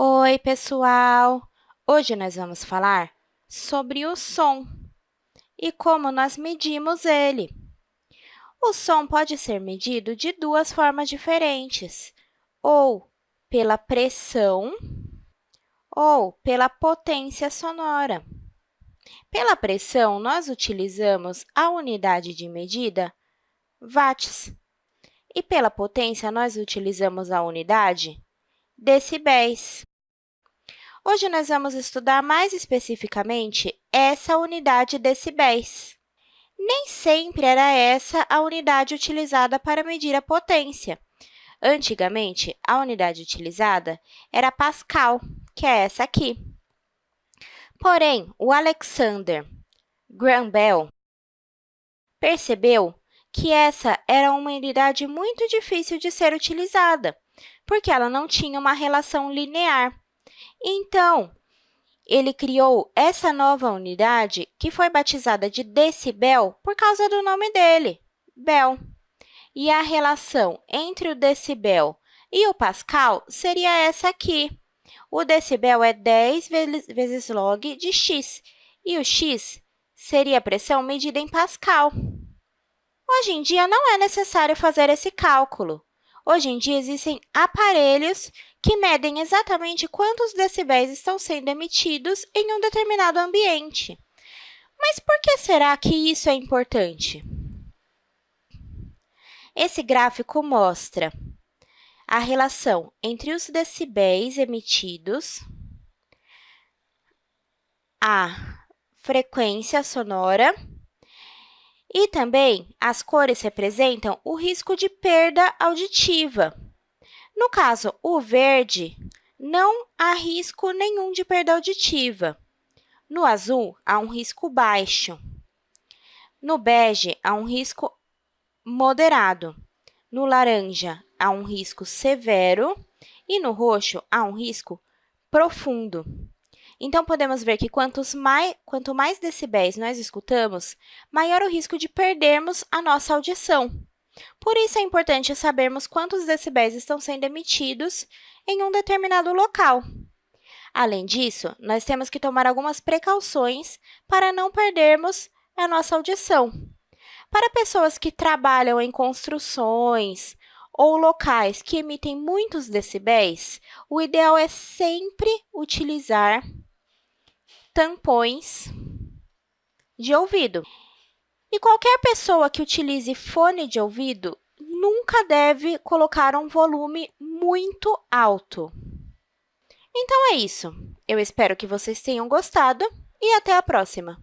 Oi, pessoal! Hoje nós vamos falar sobre o som e como nós medimos ele. O som pode ser medido de duas formas diferentes, ou pela pressão ou pela potência sonora. Pela pressão, nós utilizamos a unidade de medida watts, e pela potência, nós utilizamos a unidade decibéis. Hoje, nós vamos estudar mais especificamente essa unidade decibéis. Nem sempre era essa a unidade utilizada para medir a potência. Antigamente, a unidade utilizada era Pascal, que é essa aqui. Porém, o Alexander Graham Bell percebeu que essa era uma unidade muito difícil de ser utilizada, porque ela não tinha uma relação linear. Então, ele criou essa nova unidade, que foi batizada de decibel por causa do nome dele, Bell. E a relação entre o decibel e o pascal seria essa aqui. O decibel é 10 vezes log de x, e o x seria a pressão medida em pascal. Hoje em dia, não é necessário fazer esse cálculo. Hoje em dia, existem aparelhos que medem exatamente quantos decibéis estão sendo emitidos em um determinado ambiente. Mas por que será que isso é importante? Esse gráfico mostra a relação entre os decibéis emitidos, a frequência sonora e também, as cores representam o risco de perda auditiva. No caso, o verde, não há risco nenhum de perda auditiva. No azul, há um risco baixo. No bege, há um risco moderado. No laranja, há um risco severo. E no roxo, há um risco profundo. Então, podemos ver que mais, quanto mais decibéis nós escutamos, maior o risco de perdermos a nossa audição. Por isso, é importante sabermos quantos decibéis estão sendo emitidos em um determinado local. Além disso, nós temos que tomar algumas precauções para não perdermos a nossa audição. Para pessoas que trabalham em construções ou locais que emitem muitos decibéis, o ideal é sempre utilizar tampões de ouvido. E qualquer pessoa que utilize fone de ouvido nunca deve colocar um volume muito alto. Então, é isso. Eu espero que vocês tenham gostado e até a próxima!